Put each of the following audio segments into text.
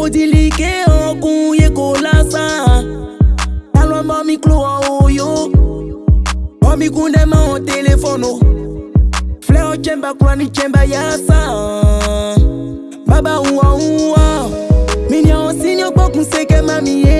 Nibadilike ogun ye kolasa. Talwa mami klo a oyo. Mami kunde ma o telefono. Fle o chemba kula ni chemba yasa. Baba uwa uwa. Minya osini okbokun seke mami ye.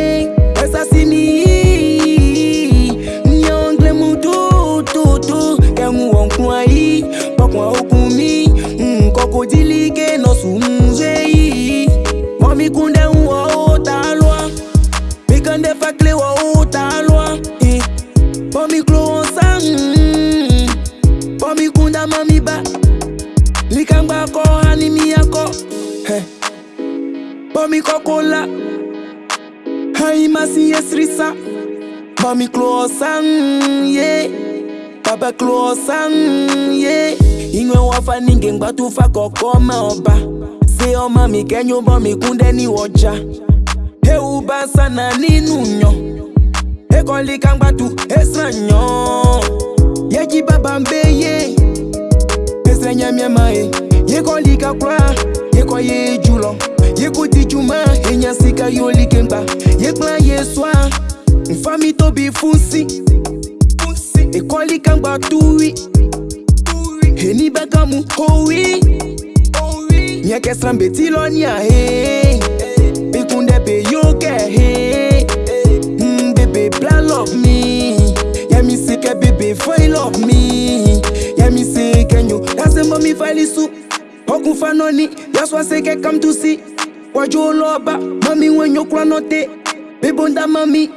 mi koko si Hai masi esrisa Mami klosan ye Baba klosan ye Inwe wafa ninge ngbatufa kokoma oba Se ọmọ mi kẹ́yìn bọ́ mi kúndẹ́ ní ọjà. Ewu bá sànà nínú yan. Ekọ̀lì kàngbàtú ẹ̀sán yan. Yẹ́jì bàbá ń bẹ́ yé. Ẹsẹ̀ ye mi ẹ̀ máa yé. Yẹ́kọ̀lì kakura. yekudi juma enyasika yolikemba yekpla yeswa mfami tobi funsi ekɔli kangba tuwi eni bɛgamu howi miakɛsran beti lɔnia he. Bikunde be yokɛ he. Mm, bebe bla love me. Yamisi kɛ bebe foi love me. Yamisi kɛnyo lasɛ mɔmi valisi ɔkunfanɔni yasuase kɛ kamtusi Wajo loba Mami when you kura note Bebonda mami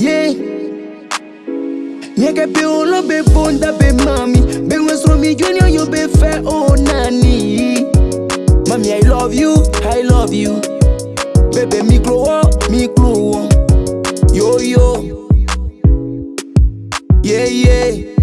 Yeah. Nyeke pe olo be bonda be mami. Be wesro mi junior you be fair oh nani. Mami I love you, I love you. Baby mi klo wo, mi klo wo Yo yo. Yeah yeah